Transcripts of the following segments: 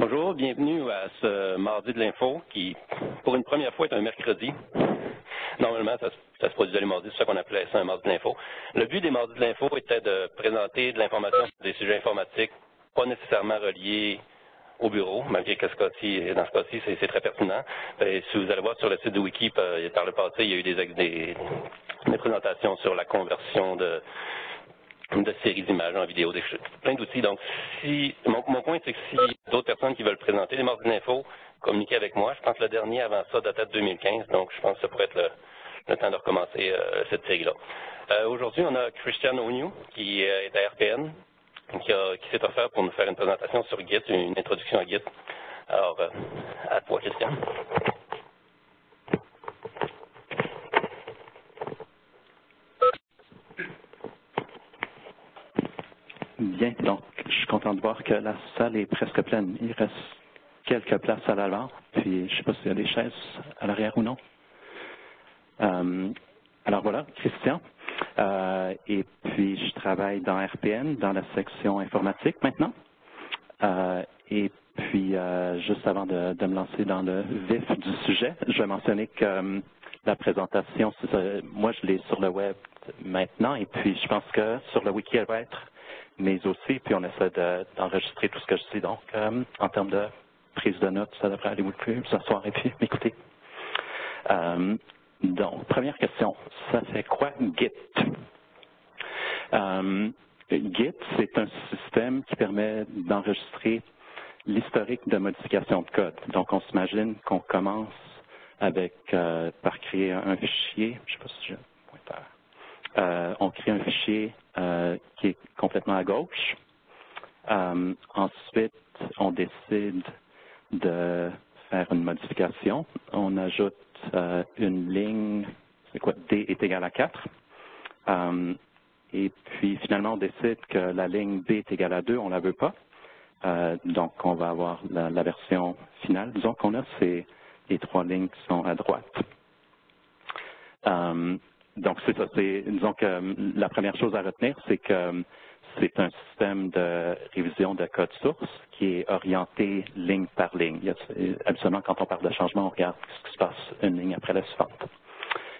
Bonjour, bienvenue à ce mardi de l'info qui, pour une première fois, est un mercredi. Normalement, ça, se produisait les mardis, c'est ça qu'on appelait ça un mardi de l'info. Le but des mardis de l'info était de présenter de l'information sur des sujets informatiques pas nécessairement reliés au bureau, malgré que ce cas-ci, dans ce cas-ci, c'est très pertinent. Si vous allez voir sur le site de Wiki, euh, par le passé, il y a eu des, des présentations sur la conversion de, de séries d'images en vidéo, des, plein d'outils. Donc, si mon, point, c'est que si d'autres personnes qui veulent présenter les mardis d'info, communiquer avec moi. Je pense que le dernier avant ça datait de 2015, donc je pense que ça pourrait être le, temps de recommencer euh, cette série-là. Euh, aujourd'hui, on a Christian Oniu, qui euh, est à RPN, qui, qui s'est offert pour nous faire une présentation sur Git, une introduction à Git. Alors, à toi, Christian. Bien, donc je suis content de voir que la salle est presque pleine. Il reste quelques places à l'avant, puis je ne sais pas s'il y a des chaises à l'arrière ou non. Euh, alors voilà, Christian. Euh, et puis je travaille dans RPN, dans la section informatique maintenant. Euh, et puis juste avant de, de, me lancer dans le vif du sujet, je vais mentionner que la présentation, moi je l'ai sur le web maintenant, et puis je pense que sur le wiki elle va être mais aussi, puis on essaie d'enregistrer tout ce que je dis. Donc, euh, en termes de prise de notes, ça devrait aller beaucoup plus soir et puis m'écouter. Euh, donc, première question, ça fait quoi Git? Euh, Git, c'est un système qui permet d'enregistrer l'historique de modification de code. Donc, on s'imagine qu'on commence avec par créer un, fichier, je ne sais pas si j'ai un pointeur. On crée un fichier euh, qui est complètement à gauche. Euh, ensuite, on décide de faire une modification. On ajoute euh, une ligne, c'est quoi, D est égal à 4. et puis, finalement, on décide que la ligne B est égale à 2, on ne la veut pas. donc, on va avoir la, version finale. Disons qu'on a ces trois lignes qui sont à droite. Donc, c'est ça. Disons que euh, la première chose à retenir, c'est que euh, c'est un système de révision de code source qui est orienté ligne par ligne. absolument, quand on parle de changement, on regarde ce qui se passe une ligne après la suivante.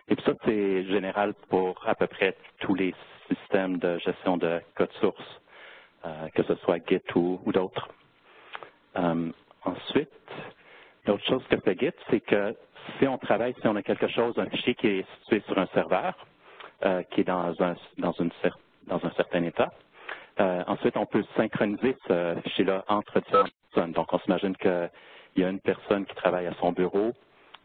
Et puis ça, c'est général pour à peu près tous les systèmes de gestion de code source, euh, que ce soit Git ou, d'autres. ensuite, l'autre chose que fait Git, c'est que si on travaille, si on a quelque chose, un fichier qui est situé sur un serveur, euh, qui est dans un, dans, une, dans un certain état, euh, ensuite, on peut synchroniser ce fichier-là entre différentes personnes. Donc, on s'imagine qu'il y a une personne qui travaille à son bureau,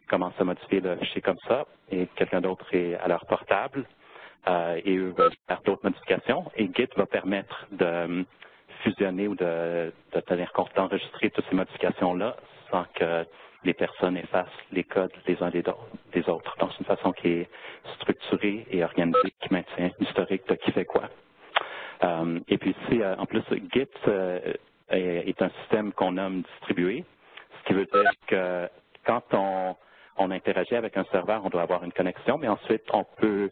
commence à modifier le fichier comme ça, et quelqu'un d'autre est à leur portable, euh, et eux veulent faire d'autres modifications. Et Git va permettre de fusionner ou de, de tenir compte d'enregistrer toutes ces modifications-là sans que les personnes effacent les codes les uns des autres. Donc, c'est une façon qui est structurée et organisée, qui maintient l'historique de qui fait quoi. Euh, et puis ici, euh, en plus, Git euh, est, un système qu'on nomme distribué, ce qui veut dire que quand on, on interagit avec un serveur, on doit avoir une connexion, mais ensuite, on peut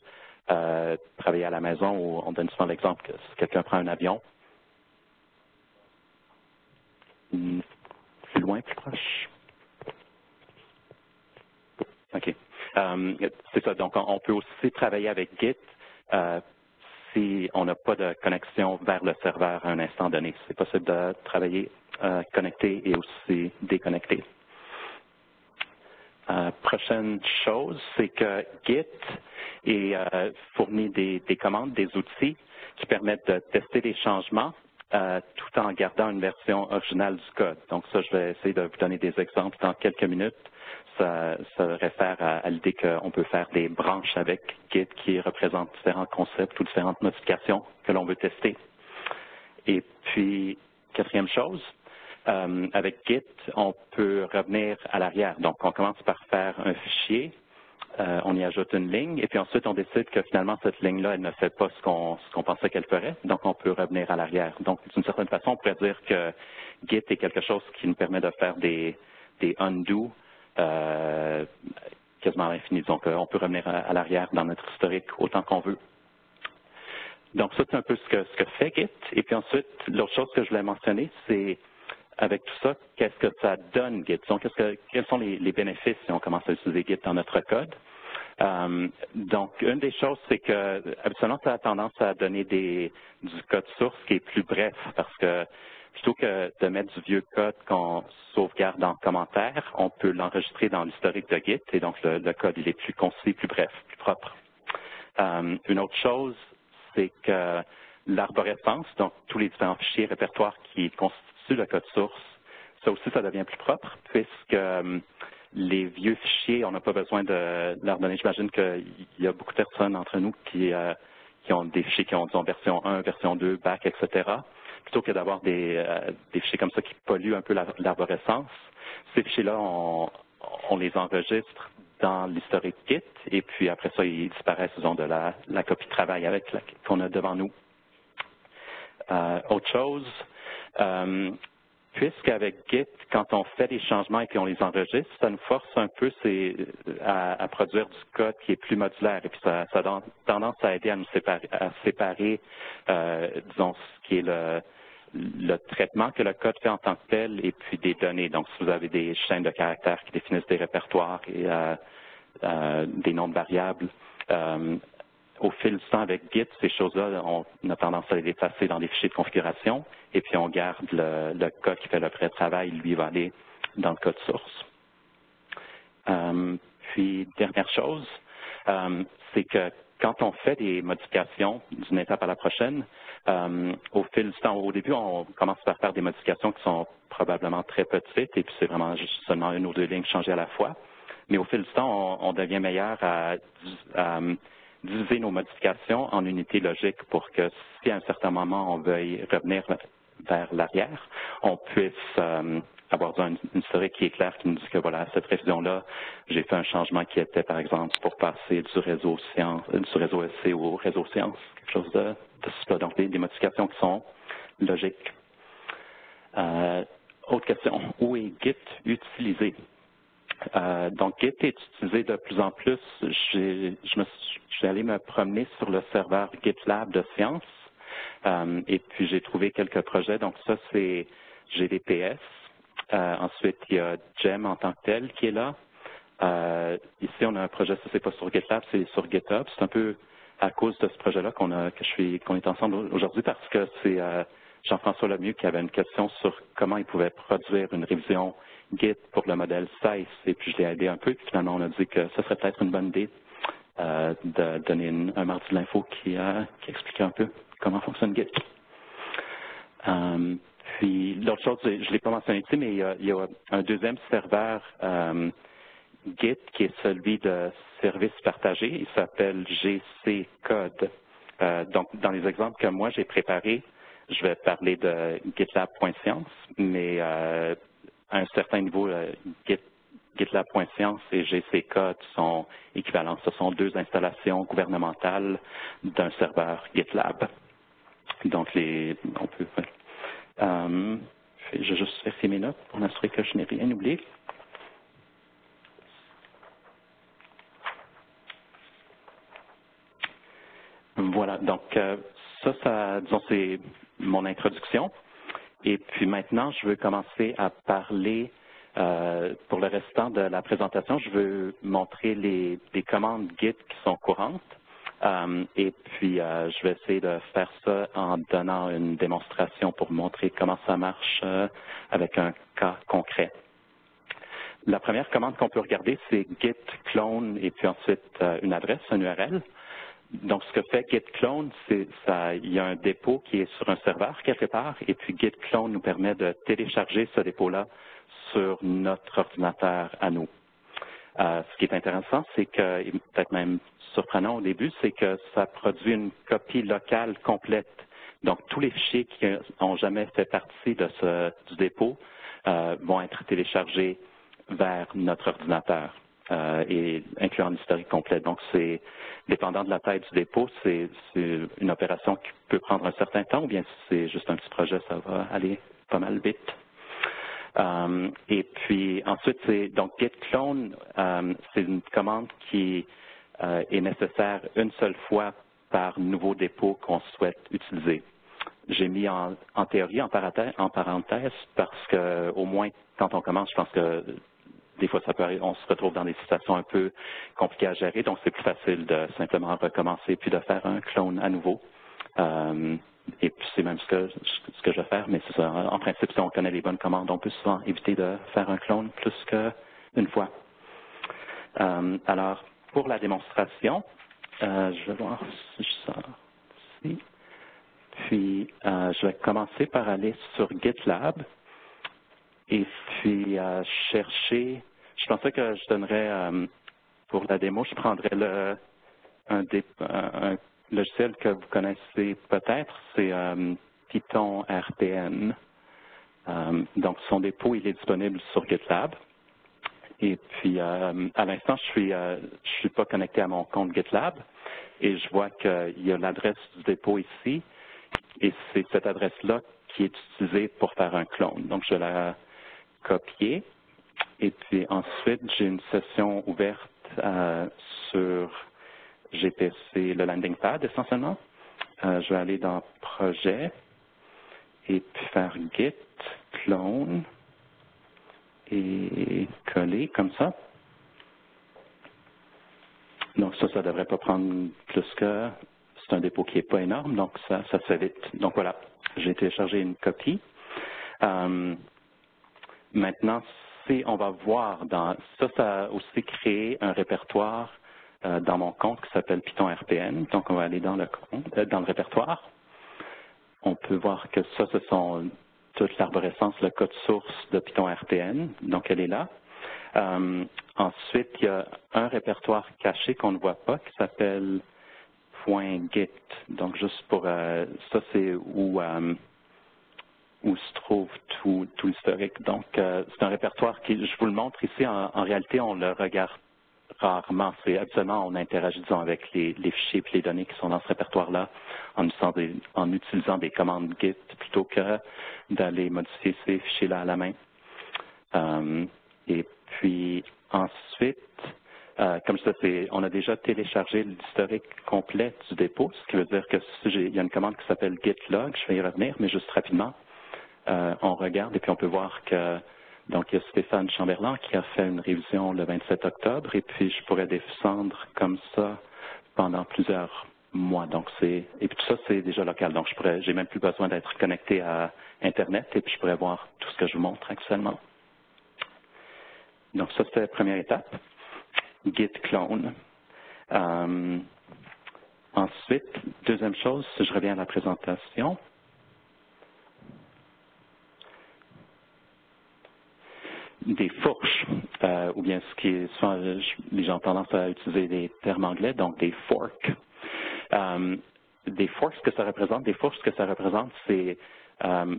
travailler à la maison ou on donne souvent l'exemple que si quelqu'un prend un avion, hmm, plus loin, plus proche. OK. Euh, c'est ça. Donc, on, peut aussi travailler avec Git euh, si on n'a pas de connexion vers le serveur à un instant donné. C'est possible de travailler euh, connecté et aussi déconnecté. prochaine chose, c'est que Git est, fournit des, des, commandes, des outils qui permettent de tester les changements tout en gardant une version originale du code. Donc ça, je vais essayer de vous donner des exemples dans quelques minutes ça, réfère à, l'idée qu'on peut faire des branches avec Git qui représentent différents concepts ou différentes modifications que l'on veut tester. Et puis, quatrième chose, euh, avec Git, on peut revenir à l'arrière. Donc, on commence par faire un fichier, euh, on y ajoute une ligne, et puis ensuite, on décide que finalement, cette ligne-là, elle ne fait pas ce qu'on pensait qu'elle ferait, donc on peut revenir à l'arrière. Donc, d'une certaine façon, on pourrait dire que Git est quelque chose qui nous permet de faire des, undo quasiment à l'infini. Donc, euh, on peut revenir à, l'arrière dans notre historique autant qu'on veut. Donc, ça, c'est un peu ce que, ce que fait Git. Et puis ensuite, l'autre chose que je voulais mentionner, c'est avec tout ça, qu'est-ce que ça donne Git? Donc, que, quels sont les, bénéfices si on commence à utiliser Git dans notre code? Euh, donc, une des choses, c'est que habituellement, ça a tendance à donner des, du code source qui est plus bref parce que plutôt que de mettre du vieux code qu'on sauvegarde en commentaire, on peut l'enregistrer dans l'historique de Git et donc le, code, il est plus concis, plus bref, plus propre. Euh, une autre chose, c'est que l'arborescence, donc tous les différents fichiers répertoires qui constituent le code source, ça aussi, ça devient plus propre puisque euh, les vieux fichiers, on n'a pas besoin de leur donner. J'imagine qu'il y a beaucoup de personnes entre nous qui, euh, qui ont des fichiers qui ont, disons, version 1, version 2, back, etc. Plutôt que d'avoir des, euh, des, fichiers comme ça qui polluent un peu l'arborescence, ces fichiers-là, on, on, les enregistre dans l'historique Git et puis après ça, ils disparaissent, disons, de la, la copie de travail avec qu'on a devant nous. Euh, autre chose, euh, puisqu'avec Git, quand on fait des changements et qu'on les enregistre, ça nous force un peu à, produire du code qui est plus modulaire et puis ça, a tendance à aider à nous séparer, à séparer euh, disons, ce qui est le, le traitement que le code fait en tant que tel et puis des données. Donc, si vous avez des chaînes de caractères qui définissent des répertoires et euh, euh, des noms de variables, au fil du temps avec Git, ces choses-là, on a tendance à les effacer dans des fichiers de configuration et puis on garde le, code qui fait le vrai travail, lui va aller dans le code source. Euh, puis, dernière chose, euh, c'est que quand on fait des modifications d'une étape à la prochaine, euh, au fil du temps, au début, on commence par faire des modifications qui sont probablement très petites et puis c'est vraiment seulement une ou deux lignes changées à la fois. Mais au fil du temps, on, devient meilleur à diviser nos modifications en unités logiques pour que si à un certain moment on veuille revenir vers l'arrière, on puisse euh, avoir une, historique qui est claire qui nous dit que voilà, cette révision-là, j'ai fait un changement qui était, par exemple, pour passer du réseau science, euh, du réseau SC au réseau science, quelque chose de, de. Donc, des, modifications qui sont logiques. Euh, autre question, où est Git utilisé? Euh, donc, Git est utilisé de plus en plus. Je, me suis, allé me promener sur le serveur GitLab de science euh, et puis j'ai trouvé quelques projets. Donc, ça, c'est GDPS. Euh, ensuite, il y a GEM en tant que tel qui est là. ici, on a un projet, ça, c'est pas sur GitLab, c'est sur GitHub. C'est un peu à cause de ce projet-là qu'on que je suis, qu'on est ensemble aujourd'hui parce que c'est Jean-François Lemieux qui avait une question sur comment il pouvait produire une révision Git pour le modèle 16 et puis je l'ai aidé un peu. Puis finalement, on a dit que ce serait peut-être une bonne idée euh, de donner un mardi de l'info qui, euh, qui explique un peu comment fonctionne Git. Euh, puis l'autre chose, je ne l'ai pas mentionné ici, mais il y, a, un deuxième serveur Git qui est celui de service partagé. Il s'appelle GC Code. donc, dans les exemples que moi j'ai préparés, je vais parler de GitLab.science, mais à un certain niveau, euh, GitLab.science et GCK sont équivalents. Ce sont deux installations gouvernementales d'un serveur GitLab. Donc, les, on peut. Euh, je vais juste vérifier mes notes pour m'assurer que je n'ai rien oublié. Voilà, donc euh, ça, ça, disons, c'est mon introduction. Et puis maintenant, je veux commencer à parler, euh, pour le restant de la présentation, je veux montrer les, commandes Git qui sont courantes. Euh, et puis, euh, je vais essayer de faire ça en donnant une démonstration pour montrer comment ça marche avec un cas concret. La première commande qu'on peut regarder, c'est git clone et puis ensuite une adresse, un URL. Donc, ce que fait Git Clone, c'est ça, il y a un dépôt qui est sur un serveur quelque part, et puis Git Clone nous permet de télécharger ce dépôt-là sur notre ordinateur à nous. Euh, ce qui est intéressant, c'est que, et peut-être même surprenant au début, c'est que ça produit une copie locale complète. Donc, tous les fichiers qui n'ont jamais fait partie de ce, du dépôt euh, vont être téléchargés vers notre ordinateur. Euh, et incluant l'historique complet. Donc, c'est dépendant de la taille du dépôt, c'est une opération qui peut prendre un certain temps, ou bien si c'est juste un petit projet, ça va aller pas mal vite. Euh, et puis ensuite, c'est donc git clone, euh, c'est une commande qui est nécessaire une seule fois par nouveau dépôt qu'on souhaite utiliser. j'ai mis en, théorie en parenthèse, en parenthèse parce que au moins quand on commence, je pense que des fois ça peut on se retrouve dans des situations un peu compliquées à gérer, donc c'est plus facile de simplement recommencer puis de faire un clone à nouveau. Euh, et puis c'est même ce que, je vais faire, mais c'est ça. En principe, si on connaît les bonnes commandes, on peut souvent éviter de faire un clone plus qu'une fois. Euh, alors, pour la démonstration, euh, je vais voir si je sors ici. Puis, je vais commencer par aller sur GitLab et puis chercher. Je pensais que je donnerais, pour la démo, je prendrais le, un, un logiciel que vous connaissez peut-être, c'est Python RPN. donc, son dépôt, il est disponible sur GitLab. Et puis, euh, à l'instant, je suis, euh, je suis pas connecté à mon compte GitLab et je vois qu'il y a l'adresse du dépôt ici et c'est cette adresse-là qui est utilisée pour faire un clone. Donc, je vais la copier et puis ensuite, j'ai une session ouverte euh, sur GPC, le landing pad essentiellement. je vais aller dans Projet et puis faire Git clone et coller comme ça. Donc ça, ça ne devrait pas prendre plus que... C'est un dépôt qui n'est pas énorme, donc ça, ça se fait vite. Donc voilà, j'ai téléchargé une copie. Euh, maintenant, on va voir dans... Ça, ça a aussi créé un répertoire euh, dans mon compte qui s'appelle Python RPN. Donc on va aller dans le, compte, euh, dans le répertoire. On peut voir que ça, ce sont toute l'arborescence, le code source de Python RPN, donc elle est là. Euh, ensuite, il y a un répertoire caché qu'on ne voit pas qui s'appelle .git. Donc, juste pour ça, c'est où, où se trouve tout, l'historique. Donc, c'est un répertoire qui, je vous le montre ici, en, réalité, on le regarde rarement. C'est absolument, on interagit disons, avec les, fichiers et les données qui sont dans ce répertoire-là en, utilisant des commandes Git plutôt que d'aller modifier ces fichiers-là à la main. Euh, et puis ensuite, euh, comme ça, on a déjà téléchargé l'historique complet du dépôt, ce qui veut dire que il y a une commande qui s'appelle git log, je vais y revenir, mais juste rapidement, euh, on regarde et puis on peut voir que donc, il y a Stéphane Chamberlain qui a fait une révision le 27 octobre et puis je pourrais descendre comme ça pendant plusieurs mois. Donc, c'est et puis tout ça, c'est déjà local. Donc, je pourrais, j'ai même plus besoin d'être connecté à Internet et puis je pourrais voir tout ce que je vous montre actuellement. Donc, ça, c'était la première étape. Git clone. Euh, ensuite, deuxième chose, si je reviens à la présentation, des fourches, euh, ou bien ce qui est souvent, les gens ont tendance à utiliser des termes anglais, donc des forks. Euh, des forks, ce que ça représente, des fourches, ce que ça représente, c'est euh,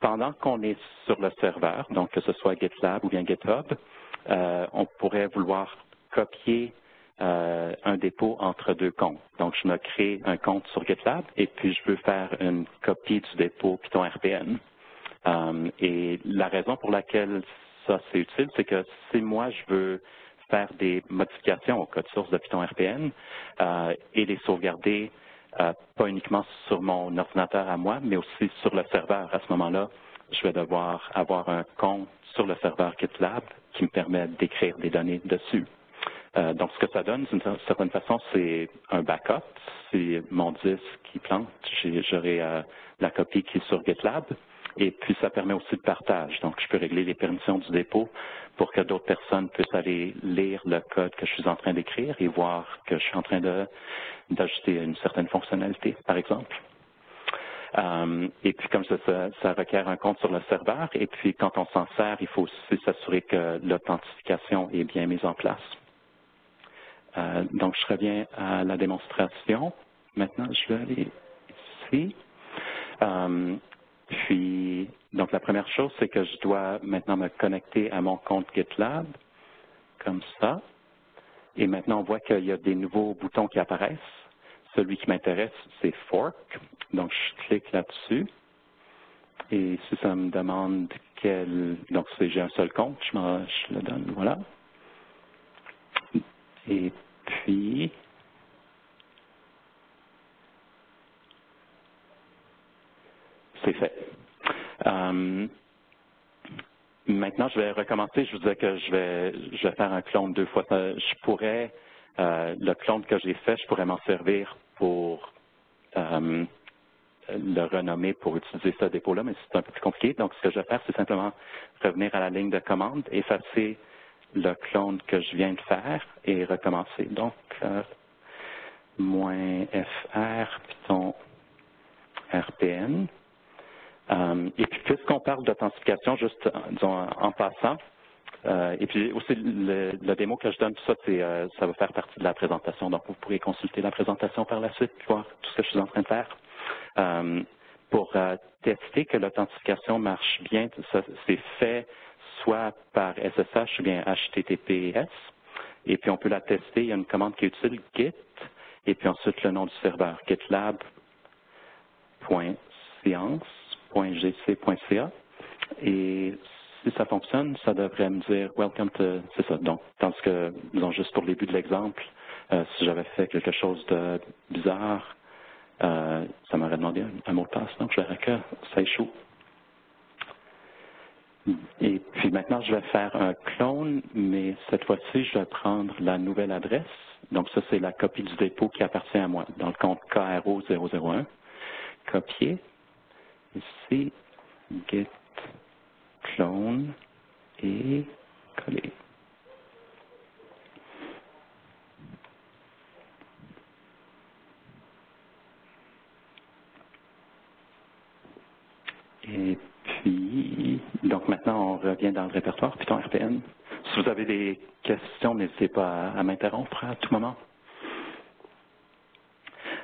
pendant qu'on est sur le serveur, donc que ce soit GitLab ou bien GitHub, on pourrait vouloir copier un dépôt entre deux comptes. Donc, je me crée un compte sur GitLab et puis je veux faire une copie du dépôt Python RPN. et la raison pour laquelle ça c'est utile, c'est que si moi je veux faire des modifications au code source de Python RPN euh, et les sauvegarder euh, pas uniquement sur mon ordinateur à moi, mais aussi sur le serveur. À ce moment-là, je vais devoir avoir un compte sur le serveur GitLab qui me permet d'écrire des données dessus. Euh, donc, ce que ça donne, d'une certaine façon, c'est un backup. Si mon disque qui plante, j'aurai la copie qui est sur GitLab. Et puis, ça permet aussi le partage. Donc, je peux régler les permissions du dépôt pour que d'autres personnes puissent aller lire le code que je suis en train d'écrire et voir que je suis en train d'ajouter une certaine fonctionnalité, par exemple. Euh, et puis, comme ça, ça, requiert un compte sur le serveur. Et puis, quand on s'en sert, il faut aussi s'assurer que l'authentification est bien mise en place. Euh, donc, je reviens à la démonstration. Maintenant, je vais aller ici. Euh, puis, donc la première chose, c'est que je dois maintenant me connecter à mon compte GitLab, comme ça. Et maintenant, on voit qu'il y a des nouveaux boutons qui apparaissent. Celui qui m'intéresse, c'est Fork. Donc, je clique là-dessus. Et si ça me demande quel... Donc, j'ai un seul compte, je, je le donne. Voilà. Et puis, c'est fait. Euh, maintenant, je vais recommencer. Je vous disais que je vais, faire un clone deux fois. Je pourrais, euh, le clone que j'ai fait, je pourrais m'en servir pour euh, le renommer pour utiliser ce dépôt-là, mais c'est un peu plus compliqué. Donc, ce que je vais faire, c'est simplement revenir à la ligne de commande, effacer le clone que je viens de faire et recommencer. Donc, moins fr, Python RPN. Euh, et puis, puisqu'on parle d'authentification, juste disons, en passant, euh, et puis aussi le, démo que je donne, tout ça, euh, ça va faire partie de la présentation. Donc, vous pourrez consulter la présentation par la suite, voir tout ce que je suis en train de faire. pour tester que l'authentification marche bien, c'est fait soit par SSH ou bien HTTPS. Et puis, on peut la tester. Il y a une commande qui est utile, git, et puis ensuite le nom du serveur, gitlab.science.gc.ca. Et si ça fonctionne, ça devrait me dire Welcome to. C'est ça. Donc, tandis que, disons, juste pour le début de l'exemple, euh, si j'avais fait quelque chose de bizarre, euh, ça m'aurait demandé un, mot de passe. Donc, je verrais que ça échoue. Et puis maintenant, je vais faire un clone, mais cette fois-ci, je vais prendre la nouvelle adresse. Donc ça, c'est la copie du dépôt qui appartient à moi, dans le compte KRO001. Copier. Ici, git clone et coller. Et puis, donc maintenant, on revient dans le répertoire Python RPN. Si vous avez des questions, n'hésitez pas à, m'interrompre à tout moment.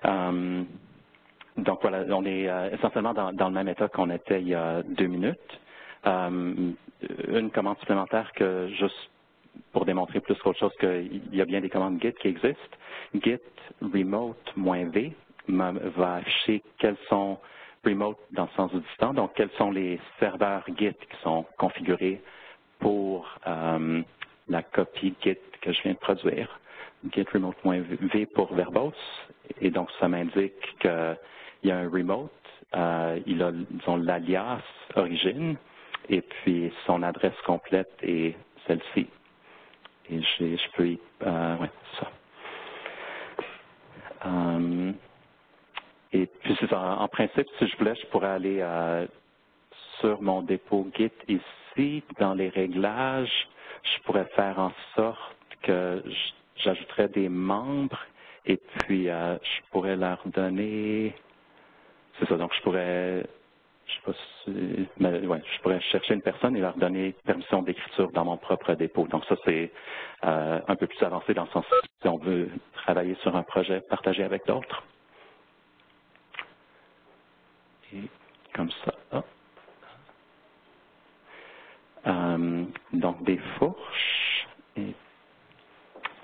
Euh, donc voilà, on est euh, essentiellement dans, le même état qu'on était il y a deux minutes. Euh, une commande supplémentaire que juste pour démontrer plus qu'autre chose qu'il y a bien des commandes Git qui existent. Git remote-v va afficher quels sont remote dans le sens du distant, donc quels sont les serveurs Git qui sont configurés pour euh, la copie Git que je viens de produire. Git remote.v pour verbose, et donc ça m'indique qu'il y a un remote, euh, il a l'alias origine, et puis son adresse complète est celle-ci. Et je peux y... Euh, ouais, ça. Euh, et puis, en, en, principe, si je voulais, je pourrais aller sur mon dépôt Git ici, dans les réglages, je pourrais faire en sorte que j'ajouterais des membres et puis je pourrais leur donner, c'est ça, donc je pourrais, je sais pas mais, je pourrais chercher une personne et leur donner permission d'écriture dans mon propre dépôt. Donc ça, c'est euh, un peu plus avancé dans le sens si on veut travailler sur un projet partagé avec d'autres. Et comme ça. Euh, donc des fourches. Et,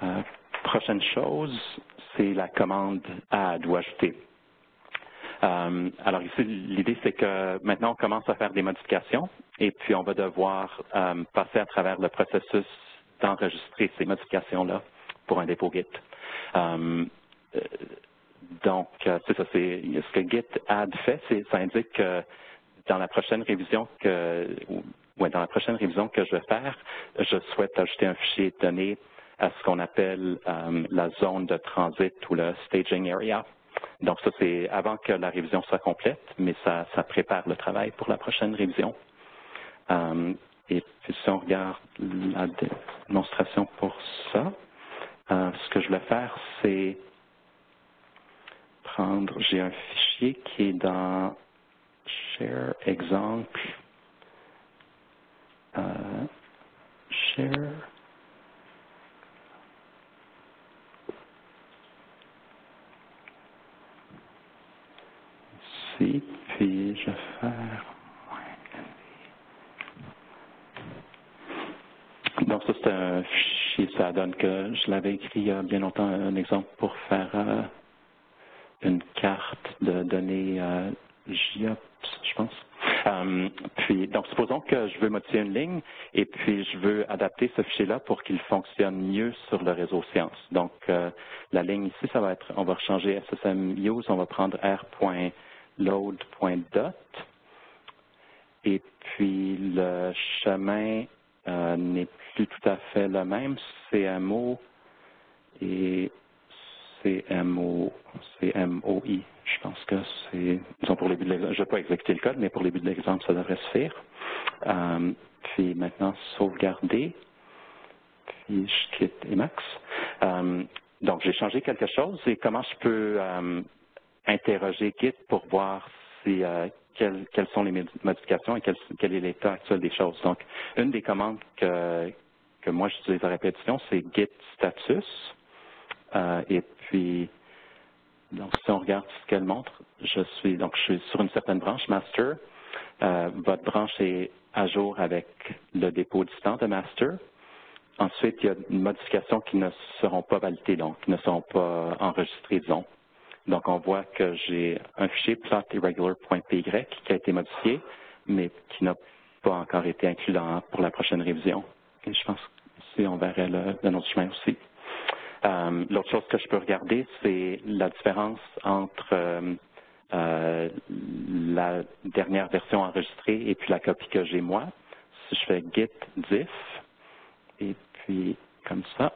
euh, prochaine chose, c'est la commande add ou ajouter. Euh, alors ici, l'idée c'est que maintenant on commence à faire des modifications et puis on va devoir passer à travers le processus d'enregistrer ces modifications-là pour un dépôt Git. Donc, euh, c'est ça, c'est ce que Git add fait, c'est ça indique que dans la prochaine révision que dans la prochaine révision que je vais faire, je souhaite ajouter un fichier de données à ce qu'on appelle euh, la zone de transit ou le staging area. Donc ça, c'est avant que la révision soit complète, mais ça, prépare le travail pour la prochaine révision. Euh, et puis si on regarde la démonstration pour ça, ce que je vais faire, c'est j'ai un fichier qui est dans Share exemple. Euh, share. Puis je faire. Donc ça c'est un fichier, ça donne que je l'avais écrit il y a bien longtemps, un exemple pour faire euh, une carte de données euh, GIOPS, je pense. Euh, puis, donc, supposons que je veux modifier une ligne et puis je veux adapter ce fichier-là pour qu'il fonctionne mieux sur le réseau Science. Donc, euh, la ligne ici, ça va être, on va changer SSM use, on va prendre r.load.dot et puis le chemin euh, n'est plus tout à fait le même. CMO et CMO, CMOI. Je pense que c'est, disons pour les buts de l'exemple, je ne vais pas exécuter le code, mais pour les buts de l'exemple, ça devrait se faire. Euh, puis maintenant, sauvegarder. Puis je quitte Emacs. Euh, donc, j'ai changé quelque chose et comment je peux interroger Git pour voir si, euh, quelles, sont les modifications et quel, est l'état actuel des choses. Donc, une des commandes que, que moi j'utilise à répétition, c'est git status. Euh, et puis, donc, si on regarde ce qu'elle montre, je suis donc je suis sur une certaine branche master. Euh, votre branche est à jour avec le dépôt distant de master. Ensuite, il y a une modification qui ne seront pas validées, donc qui ne seront pas enregistrées, disons. Donc, on voit que j'ai un fichier plot_irregular.py qui a été modifié, mais qui n'a pas encore été inclus dans, pour la prochaine révision. Et je pense que on verrait le, le autre chemin aussi. Euh, L'autre chose que je peux regarder, c'est la différence entre euh, euh, la dernière version enregistrée et puis la copie que j'ai moi. Si je fais git diff, et puis comme ça,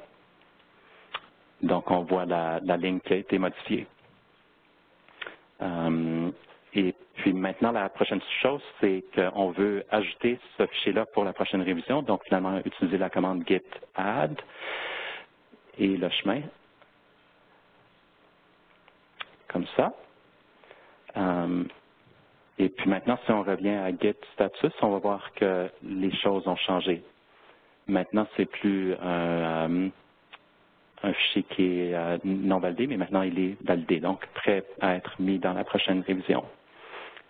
donc on voit la, la ligne qui a été modifiée. Euh, et puis maintenant, la prochaine chose, c'est qu'on veut ajouter ce fichier-là pour la prochaine révision. Donc finalement, utiliser la commande git add et le chemin. Comme ça. Euh, et puis maintenant, si on revient à Git Status, on va voir que les choses ont changé. Maintenant, c'est plus un, un, fichier qui est euh, non validé, mais maintenant il est validé, donc prêt à être mis dans la prochaine révision.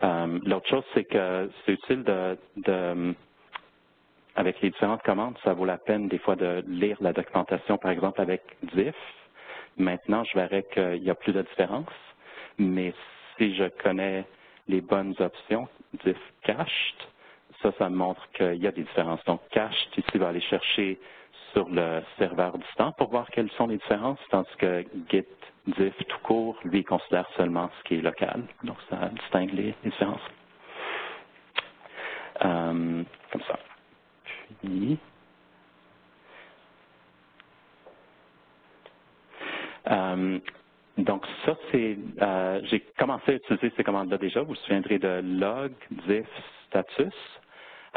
Euh, l'autre chose, c'est que c'est utile de, avec les différentes commandes, ça vaut la peine des fois de lire la documentation, par exemple avec diff. Maintenant, je verrai qu'il y a plus de différence, mais si je connais les bonnes options, diff cached, ça, ça montre qu'il y a des différences. Donc, cached, ici, va aller chercher sur le serveur distant pour voir quelles sont les différences, tandis que git diff tout court, lui, considère seulement ce qui est local. Donc, ça distingue les, différences. Euh, comme ça. Puis, euh, donc ça, c'est, euh, j'ai commencé à utiliser ces commandes-là déjà. Vous vous souviendrez de log, diff, status.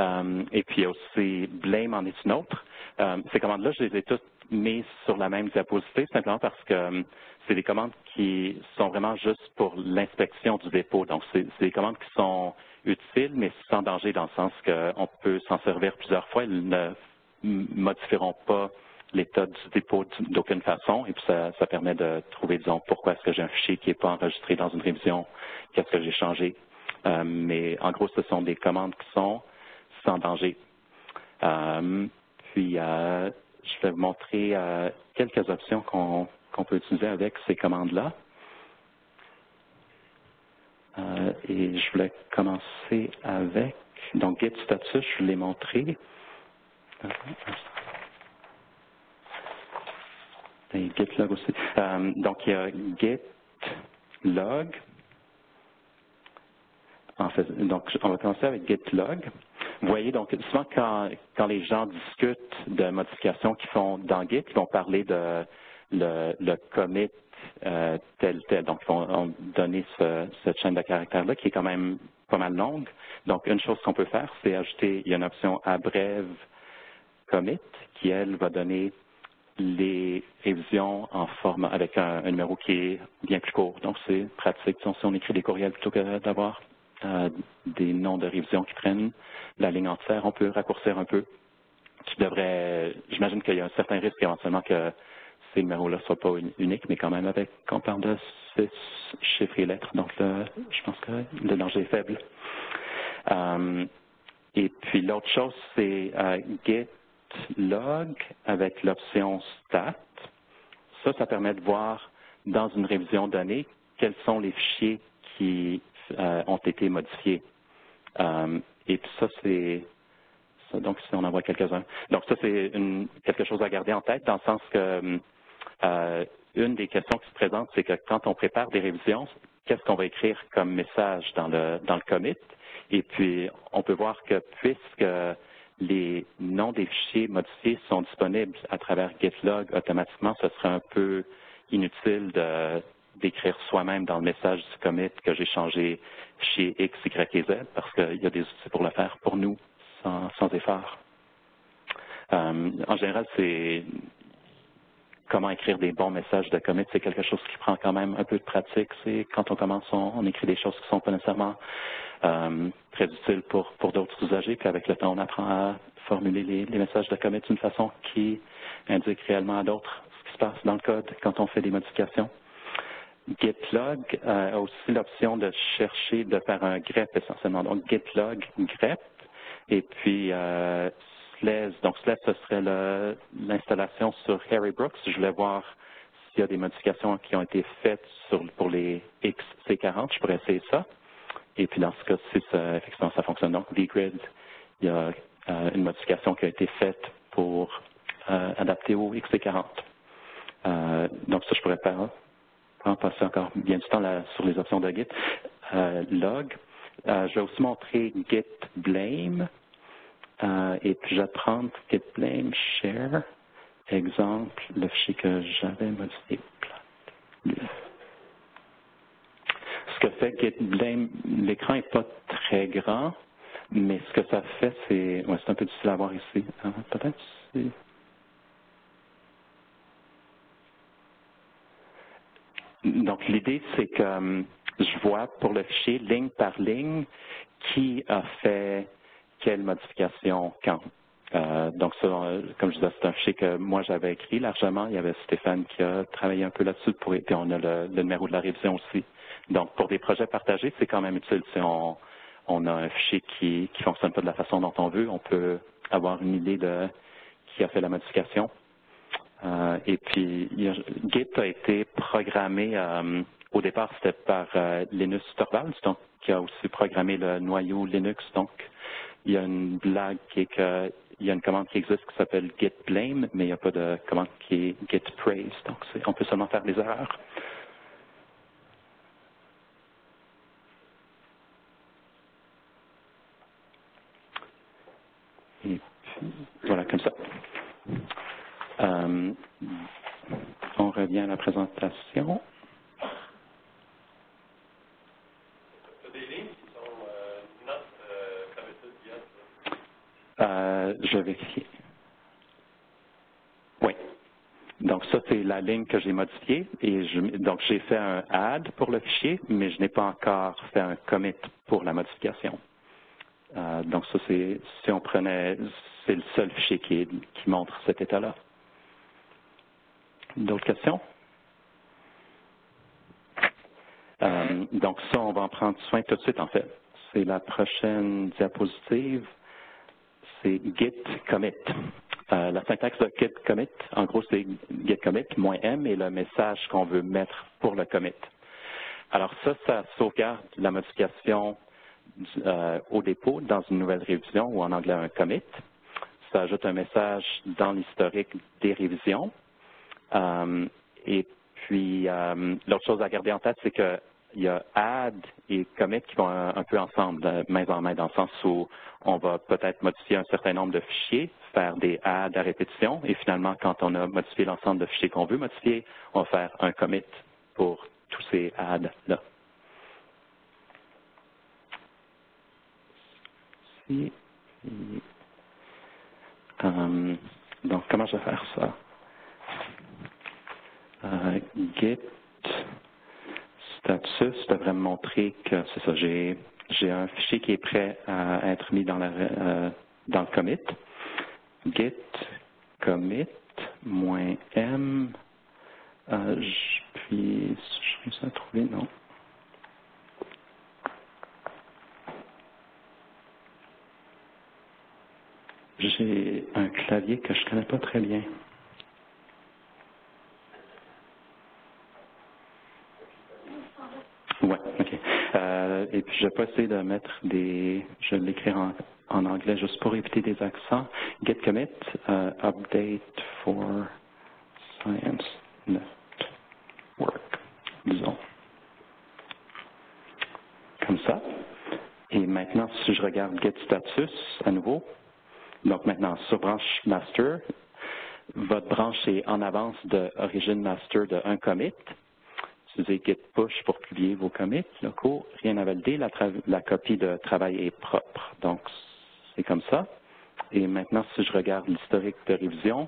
Euh, et puis aussi blame en est une autre. Euh, ces commandes-là, je les ai toutes mises sur la même diapositive simplement parce que euh, c'est des commandes qui sont vraiment juste pour l'inspection du dépôt. Donc, c'est des commandes qui sont utiles, mais sans danger dans le sens qu'on peut s'en servir plusieurs fois. Elles ne modifieront pas l'état du dépôt d'aucune façon. Et puis, ça, permet de trouver, disons, pourquoi est-ce que j'ai un fichier qui n'est pas enregistré dans une révision, qu'est-ce que j'ai changé. Mais en gros, ce sont des commandes qui sont sans danger. Euh, puis, euh, je vais vous montrer euh, quelques options qu'on qu peut utiliser avec ces commandes-là. Et je voulais commencer avec, donc git status, je l'ai montré. Et git log aussi. Donc, il y a git log. En fait, donc, on va commencer avec git log. Vous voyez, donc, souvent quand, quand les gens discutent de modifications qu'ils font dans Git, ils vont parler de le, le commit euh, tel, tel. Donc, ils vont donner ce, cette chaîne de caractères-là qui est quand même pas mal longue. Donc, une chose qu'on peut faire, c'est ajouter, il y a une option abrève commit qui, elle, va donner les révisions en format avec un, un, numéro qui est bien plus court. Donc, c'est pratique si on écrit des courriels plutôt que d'avoir des noms de révision qui prennent la ligne entière, on peut raccourcir un peu. Qui devrait, j'imagine qu'il y a un certain risque éventuellement que ces numéros-là ne soient pas uniques, mais quand même avec, quand on parle de six chiffres et lettres, donc je pense que le danger est faible. Euh, et puis l'autre chose, c'est euh, git log avec l'option stat. Ça, ça permet de voir dans une révision donnée quels sont les fichiers qui euh, ont été modifiés. Euh, et puis ça, c'est donc si on en voit quelques-uns. Donc ça, c'est quelque chose à garder en tête dans le sens que euh, une des questions qui se présente, c'est que quand on prépare des révisions, qu'est-ce qu'on va écrire comme message dans le dans le commit? Et puis, on peut voir que puisque les noms des fichiers modifiés sont disponibles à travers GitLog automatiquement, ce serait un peu inutile d'écrire soi-même dans le message du commit que j'ai changé chez X, Y et Z parce qu'il y a des outils pour le faire pour nous sans, effort. Euh, en général, c'est comment écrire des bons messages de commit, c'est quelque chose qui prend quand même un peu de pratique. C'est quand on commence, on, écrit des choses qui sont pas nécessairement euh, très utiles pour, pour d'autres usagers, puis avec le temps, on apprend à formuler les, les messages de commit d'une façon qui indique réellement à d'autres ce qui se passe dans le code quand on fait des modifications. GitLog euh, a aussi l'option de chercher, de faire un grep essentiellement. Donc, GitLog grep, et puis euh, donc SLES, ce serait l'installation sur Harry Brooks. Je voulais voir s'il y a des modifications qui ont été faites pour les XC40. Je pourrais essayer ça. Et puis dans ce cas-ci, ça, effectivement, ça fonctionne. Donc, VGrid, il y a euh, une modification qui a été faite pour euh, adapter au XC40. Euh, donc ça, je pourrais pas en passer encore bien du temps sur les options de Git. log. je vais aussi montrer Git blame. Euh, et puis, je vais prendre git blame share, exemple, le fichier que j'avais modifié. Ce que fait git blame, l'écran n'est pas très grand, mais ce que ça fait, c'est, ouais, c'est un peu difficile à voir ici. Peut-être Donc, l'idée, c'est que hum, je vois pour le fichier, ligne par ligne, qui a fait quelle modification quand. Euh, donc, ça, comme je disais, c'est un fichier que moi j'avais écrit largement. Il y avait Stéphane qui a travaillé un peu là-dessus, pour, et on a le, numéro de la révision aussi. Donc, pour des projets partagés, c'est quand même utile. Si on, on a un fichier qui ne fonctionne pas de la façon dont on veut, on peut avoir une idée de qui a fait la modification. Euh, et puis, Git a été programmé, euh, au départ, c'était par euh, Linus Torvalds, donc qui a aussi programmé le noyau Linux. Donc, il y a une blague qui est que il y a une commande qui existe qui s'appelle git blame, mais il n'y a pas de commande qui est git praise. Donc, on peut seulement faire des erreurs. Et puis, voilà, comme ça. Euh, on revient à la présentation. Euh, je vais vérifier. Oui. Donc ça, c'est la ligne que j'ai modifiée. Et je, donc j'ai fait un add pour le fichier, mais je n'ai pas encore fait un commit pour la modification. Euh, donc ça, c'est si on prenait, c'est le seul fichier qui, qui montre cet état-là. D'autres questions? Euh, donc ça, on va en prendre soin tout de suite, en fait. C'est la prochaine diapositive c'est git commit. Euh, la syntaxe de git commit, en gros, c'est git commit moins m et le message qu'on veut mettre pour le commit. Alors ça, ça sauvegarde la modification euh, au dépôt dans une nouvelle révision ou en anglais un commit. Ça ajoute un message dans l'historique des révisions. Euh, et puis, l'autre chose à garder en tête, c'est que il y a add et commit qui vont un, peu ensemble, main en main, dans le sens où on va peut-être modifier un certain nombre de fichiers, faire des adds à répétition, et finalement, quand on a modifié l'ensemble de fichiers qu'on veut modifier, on va faire un commit pour tous ces adds-là. Euh, donc, comment je vais faire ça? Euh, git status devrait me montrer que c'est ça, j'ai un fichier qui est prêt à être mis dans, la, euh, dans le commit. Git commit moins m. Euh, puis, je réussis à trouver, non? J'ai un clavier que je connais pas très bien. et puis je vais pas essayer de mettre des, je vais l'écrire en, anglais juste pour éviter des accents. Git commit, uh, update for science network, disons. Comme ça. Et maintenant, si je regarde Get Status à nouveau, donc maintenant sur branche Master, votre branche est en avance de Master de un commit. Utilisez Git Push pour publier vos commits locaux. Rien à valider. La, copie de travail est propre. Donc, c'est comme ça. Et maintenant, si je regarde l'historique de révision,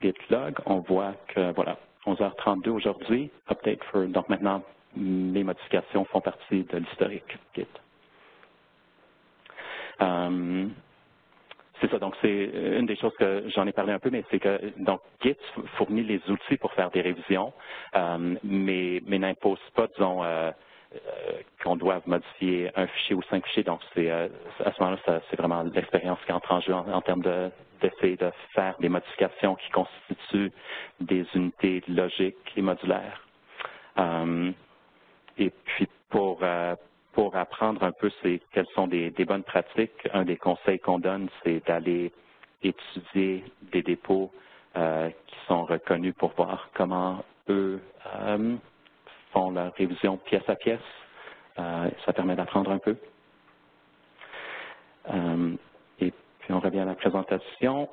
Git log, on voit que, voilà, 11h32 aujourd'hui, update for, donc maintenant, mes modifications font partie de l'historique Git. Um, c'est ça, donc c'est une des choses que j'en ai parlé un peu, mais c'est que donc Git fournit les outils pour faire des révisions, euh, mais, n'impose pas, disons, euh, euh, qu'on doive modifier un fichier ou cinq fichiers. Donc c'est à ce moment-là, c'est vraiment l'expérience qui entre en jeu en, termes d'essayer de, faire des modifications qui constituent des unités logiques et modulaires. et puis pour pour apprendre un peu quelles sont des, bonnes pratiques, un des conseils qu'on donne, c'est d'aller étudier des dépôts euh, qui sont reconnus pour voir comment eux euh, font leur révision pièce à pièce. Euh, ça permet d'apprendre un peu. et puis on revient à la présentation.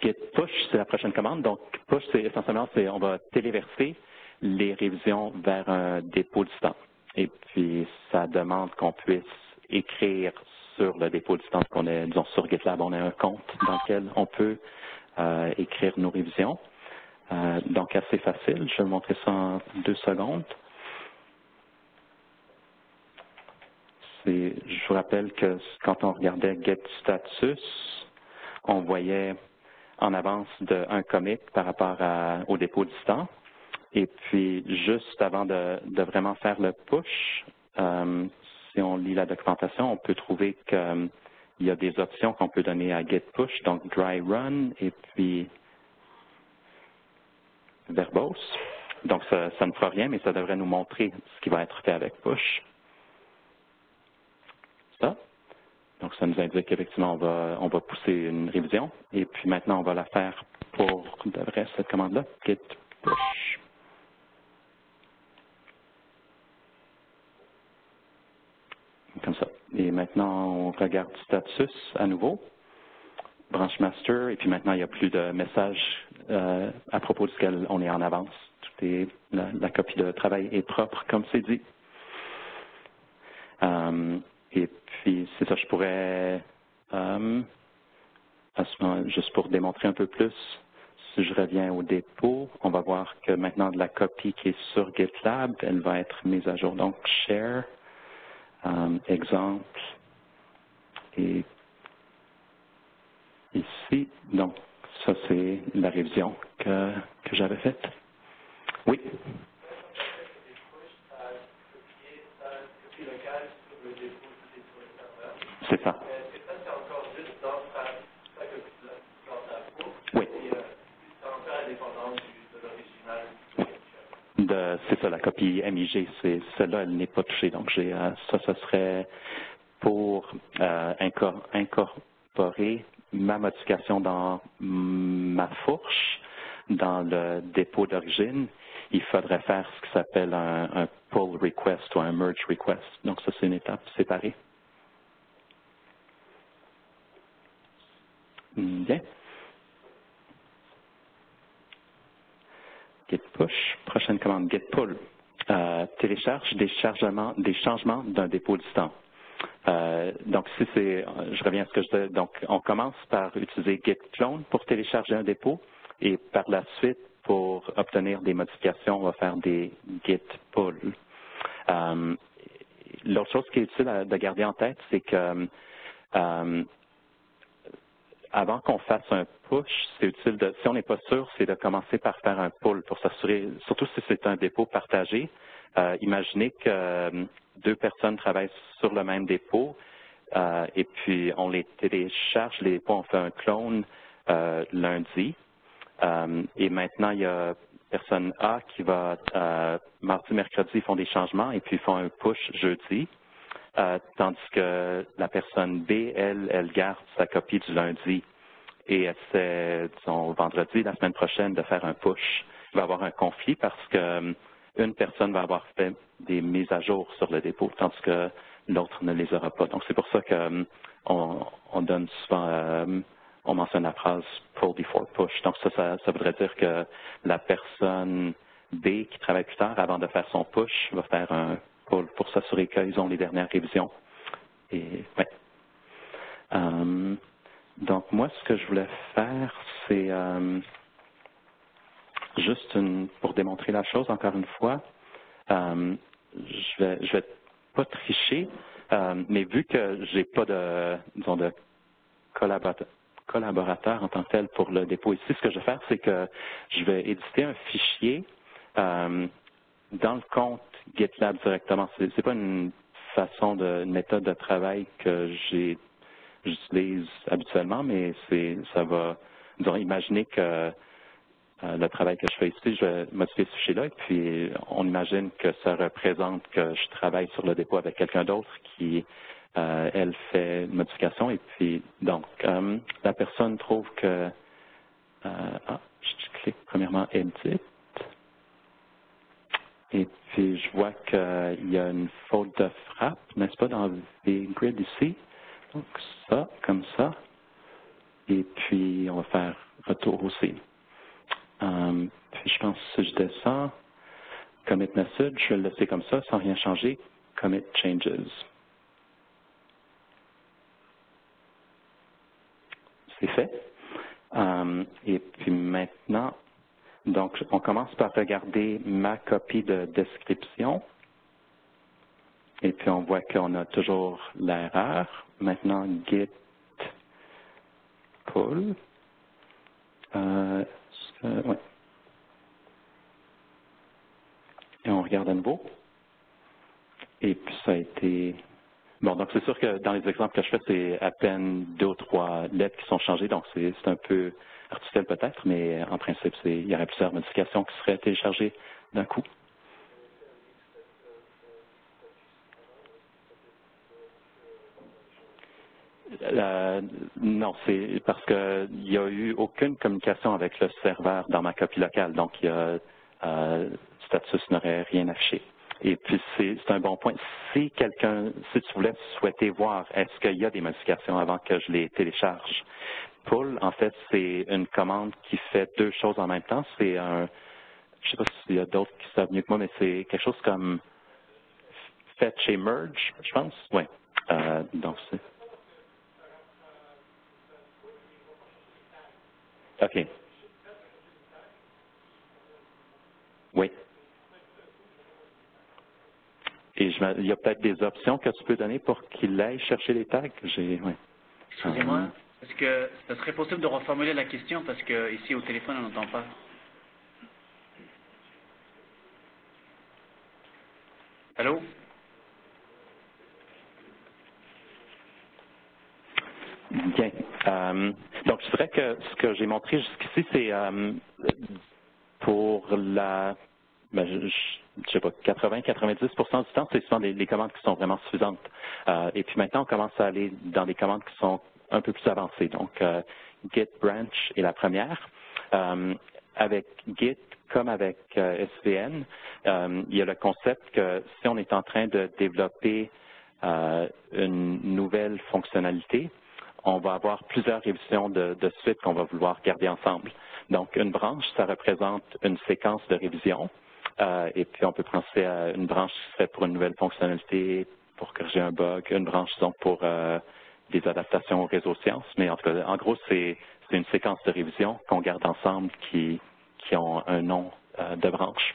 Git push, c'est la prochaine commande. Donc, push, c'est essentiellement, c'est on va téléverser les révisions vers un dépôt distant. Et puis, ça demande qu'on puisse écrire sur le dépôt distant qu'on est, disons, sur GitLab, on a un compte dans lequel on peut euh, écrire nos révisions. Euh, donc, assez facile. Je vais vous montrer ça en deux secondes. Je vous rappelle que quand on regardait Get Status, on voyait en avance d'un commit par rapport au dépôt distant. Et puis, juste avant de, vraiment faire le push, euh, si on lit la documentation, on peut trouver qu'il y a des options qu'on peut donner à Git Push, donc Dry Run et puis Verbose. Donc, ça, ça ne fera rien, mais ça devrait nous montrer ce qui va être fait avec Push. Ça. Donc, ça nous indique qu'effectivement, on va, on va pousser une révision. Et puis maintenant, on va la faire pour vrai cette commande-là, git push. Comme ça. Et maintenant, on regarde status à nouveau, branche master, et puis maintenant, il n'y a plus de message euh, à propos duquel on est en avance. Tout est, la, copie de travail est propre, comme c'est dit. Euh, et puis, c'est ça, je pourrais, euh, juste pour démontrer un peu plus, si je reviens au dépôt, on va voir que maintenant la copie qui est sur GitLab, elle va être mise à jour. Donc, share, euh, exemple, et ici, donc, ça c'est la révision que j'avais faite. Oui? C'est ça. C'est ça, la copie MIG, celle-là, elle n'est pas touchée. Donc, euh, ça, ce serait pour euh, incorporer ma modification dans ma fourche, dans le dépôt d'origine. Il faudrait faire ce qui s'appelle un pull request ou un merge request. Donc, ça, c'est une étape séparée. Bien. Git push. Prochaine commande, git pull. Euh, télécharge des, chargements, des changements d'un dépôt distant. Euh, donc, si c'est, je reviens à ce que je disais, donc on commence par utiliser git clone pour télécharger un dépôt et par la suite, pour obtenir des modifications, on va faire des git pull. Euh, l'autre chose qui est utile de garder en tête, c'est que avant qu'on fasse un push, c'est utile de, si on n'est pas sûr, c'est de commencer par faire un pull pour s'assurer, surtout si c'est un dépôt partagé. Euh, imaginez que euh, deux personnes travaillent sur le même dépôt euh, et puis on les télécharge, les dépôts, on fait un clone lundi. et maintenant, il y a personne A qui va, mardi, mercredi, font des changements et puis font un push jeudi. Euh, tandis que la personne B, elle, elle garde sa copie du lundi et essaie, disons, vendredi, la semaine prochaine, de faire un push. Il va y avoir un conflit parce que une personne va avoir fait des mises à jour sur le dépôt, tandis que l'autre ne les aura pas. Donc, c'est pour ça qu'on on donne souvent, on mentionne la phrase pull before push. Donc, ça, ça, voudrait dire que la personne B qui travaille plus tard, avant de faire son push, va faire un pour s'assurer qu'ils ont les dernières révisions. Et. Euh, donc, moi, ce que je voulais faire, c'est euh, juste une, pour démontrer la chose, encore une fois, euh, je vais, vais pas tricher, mais vu que j'ai pas de, disons, de collaborateur, en tant que tel pour le dépôt ici, ce que je vais faire, c'est que je vais éditer un fichier dans le compte GitLab directement. Ce n'est pas une façon de, une méthode de travail que j'utilise habituellement, mais c'est ça va, disons, imaginer que euh, le travail que je fais ici, je vais modifier ce fichier-là, et puis on imagine que ça représente que je travaille sur le dépôt avec quelqu'un d'autre qui, euh, elle, fait une modification, et puis, donc, euh, la personne trouve que, ah, je clique premièrement Edit, et puis je vois qu'il y a une faute de frappe, n'est-ce pas, dans les grids ici. Donc ça, comme ça. Et puis, on va faire retour aussi. Um, puis je pense que si je descends, commit message, je vais le laisser comme ça, sans rien changer, commit changes. C'est fait. Um, et puis maintenant, donc on commence par regarder ma copie de description. Et puis on voit qu'on a toujours l'erreur. Maintenant, git pull. Euh, ouais. Et on regarde à nouveau. Et puis ça a été... Bon, donc c'est sûr que dans les exemples que je fais, c'est à peine deux ou trois lettres qui sont changées, donc c'est un peu peut-être, mais en principe, il y aurait plusieurs modifications qui seraient téléchargées d'un coup. Euh, non, c'est parce qu'il n'y a eu aucune communication avec le serveur dans ma copie locale, donc il euh, status n'aurait rien affiché. Et puis c'est un bon point. Si quelqu'un, si tu voulais souhaiter voir est-ce qu'il y a des modifications avant que je les télécharge, pull, en fait, c'est une commande qui fait deux choses en même temps. C'est un, je sais pas s'il y a d'autres qui savent mieux que moi, mais c'est quelque chose comme fetch et merge, je pense. Oui. Euh, donc c'est OK. Oui. Et je, il y a peut-être des options que tu peux donner pour qu'il aille chercher les tags. J'ai, oui. Excusez-moi, euh, est-ce que ce serait possible de reformuler la question parce que ici au téléphone on n'entend pas Allô? Bien. Euh, donc, je dirais que ce que j'ai montré jusqu'ici, c'est euh, pour la, ben, je, je, sais pas, 80-90 du temps, c'est souvent les, commandes qui sont vraiment suffisantes. Euh, et puis maintenant, on commence à aller dans des commandes qui sont un peu plus avancées. Donc, Git branch est la première. avec Git, comme avec SVN, il y a le concept que si on est en train de développer une nouvelle fonctionnalité, on va avoir plusieurs révisions de, suite qu'on va vouloir garder ensemble. Donc, une branche, ça représente une séquence de révisions. Euh, et puis, on peut penser à une branche qui serait pour une nouvelle fonctionnalité, pour corriger un bug, une branche, donc pour euh, des adaptations au réseau sciences. Mais en tout cas, en gros, c'est une séquence de révisions qu'on garde ensemble qui, qui ont un nom euh, de branche.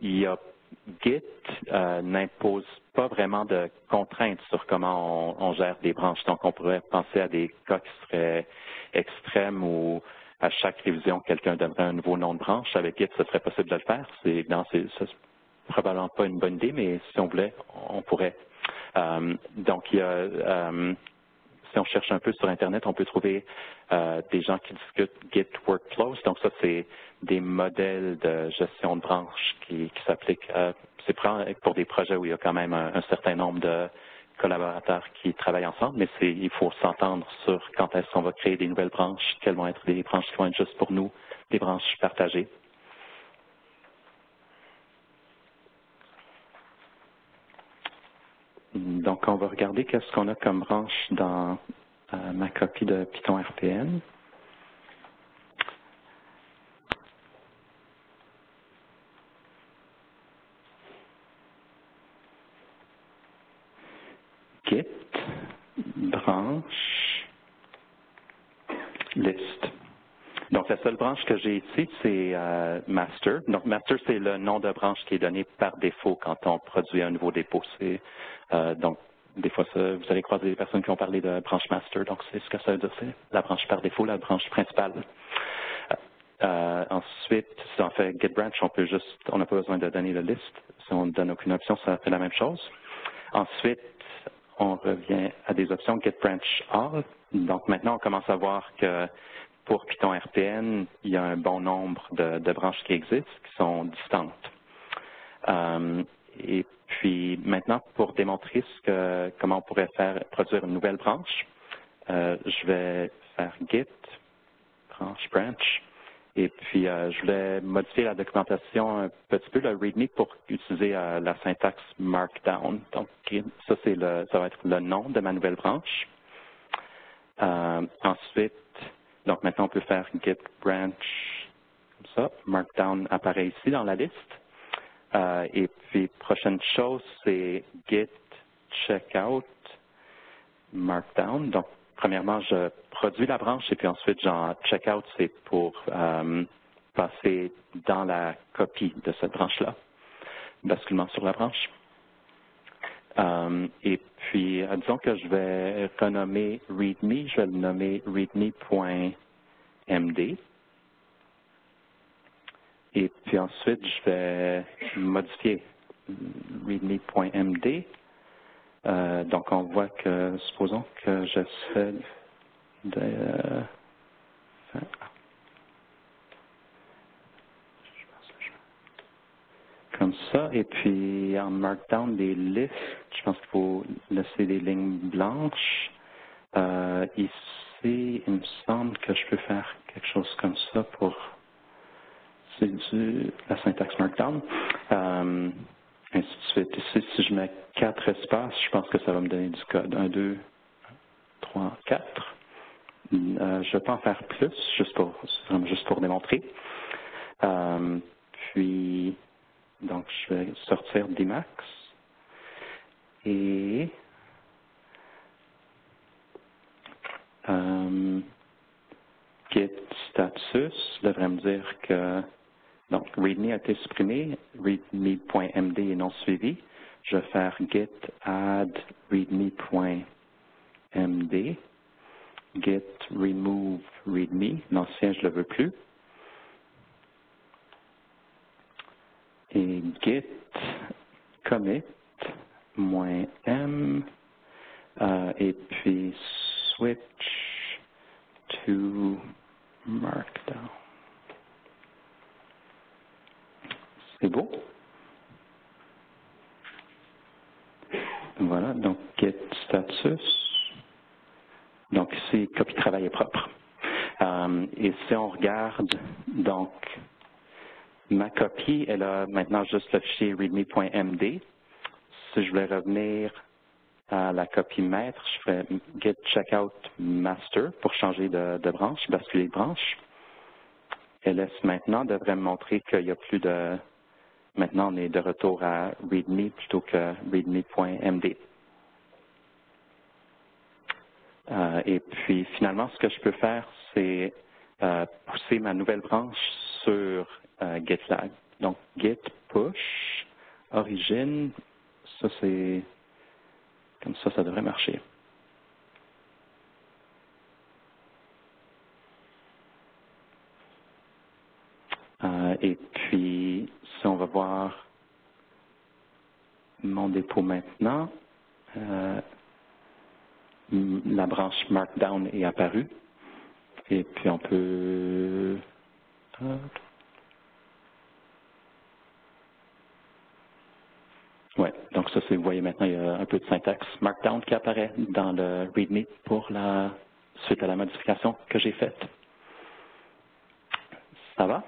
il y a Git euh, n'impose pas vraiment de contraintes sur comment on, gère des branches. Donc, on pourrait penser à des cas qui seraient extrêmes où à chaque révision, quelqu'un donnerait un nouveau nom de branche. Avec Git, ce serait possible de le faire. C'est probablement pas une bonne idée, mais si on voulait, on pourrait. Euh, donc, il y a euh, si on cherche un peu sur Internet, on peut trouver euh, des gens qui discutent Git Workflows. Donc ça, c'est des modèles de gestion de branches qui, s'appliquent. c'est pour des projets où il y a quand même un, certain nombre de collaborateurs qui travaillent ensemble, mais il faut s'entendre sur quand est-ce qu'on va créer des nouvelles branches, quelles vont être des branches qui vont être juste pour nous, des branches partagées. Donc, on va regarder qu'est-ce qu'on a comme branche dans euh, ma copie de Python RPN. Git, branche, liste. Donc, la seule branche que j'ai ici, c'est euh, master. Donc, master, c'est le nom de branche qui est donné par défaut quand on produit un nouveau dépôt. Euh, donc, des fois, vous allez croiser des personnes qui ont parlé de branche master. Donc, c'est ce que ça veut dire, c'est la branche par défaut, la branche principale. Euh, ensuite, si on fait get branch, on peut juste, on n'a pas besoin de donner la liste. Si on ne donne aucune option, ça fait la même chose. Ensuite, on revient à des options get branch all. Donc maintenant, on commence à voir que pour Python RPN, il y a un bon nombre de, branches qui existent, qui sont distantes. Euh, et puis maintenant, pour démontrer comment on pourrait faire produire une nouvelle branche, euh, je vais faire git branch branch et puis euh, je vais modifier la documentation un petit peu, le README, pour utiliser la syntaxe Markdown. Donc ça, c'est le, ça va être le nom de ma nouvelle branche. ensuite, donc maintenant, on peut faire git branch comme ça. Markdown apparaît ici dans la liste. Euh, et puis, prochaine chose, c'est git checkout markdown. Donc, premièrement, je produis la branche et puis ensuite, genre, checkout, c'est pour euh, passer dans la copie de cette branche-là, basculement sur la branche. Euh, et puis, disons que je vais renommer README, je vais le nommer README.md. Et puis ensuite, je vais modifier README.md. Euh, donc, on voit que, supposons que j'essaie de comme ça. Et puis en Markdown des listes, je pense qu'il faut laisser des lignes blanches. Euh, ici, il me semble que je peux faire quelque chose comme ça pour c'est du la syntaxe Markdown. Euh, ainsi de suite. Ici, si je mets quatre espaces, je pense que ça va me donner du code. Un, deux, trois, quatre. Euh, je pas en faire plus, juste pour juste pour démontrer. Euh, puis donc, je vais sortir d'Emacs et euh, git status devrait me dire que donc readme a été supprimé, readme.md est non suivi. Je vais faire git add readme.md, git remove readme, l'ancien je ne le veux plus. Et git commit m euh, et puis switch to markdown. C'est beau. Voilà, donc get status. Donc ici, copie travail est propre. Euh, et si on regarde donc Ma copie, elle a maintenant juste le fichier readme.md. Si je voulais revenir à la copie maître, je ferais git checkout master pour changer de, branche, basculer de branche. LS maintenant devrait me montrer qu'il n'y a plus de... Maintenant, on est de retour à readme plutôt que readme.md. Euh, et puis, finalement, ce que je peux faire, c'est euh, pousser ma nouvelle branche sur euh, GitLab. Donc, git push, origine, ça c'est, comme ça, ça devrait marcher. Euh, et puis, si on va voir mon dépôt maintenant, euh, la branche Markdown est apparue. Et puis on peut... ça, vous voyez maintenant, il y a un peu de syntaxe Markdown qui apparaît dans le README pour la suite à la modification que j'ai faite. Ça va?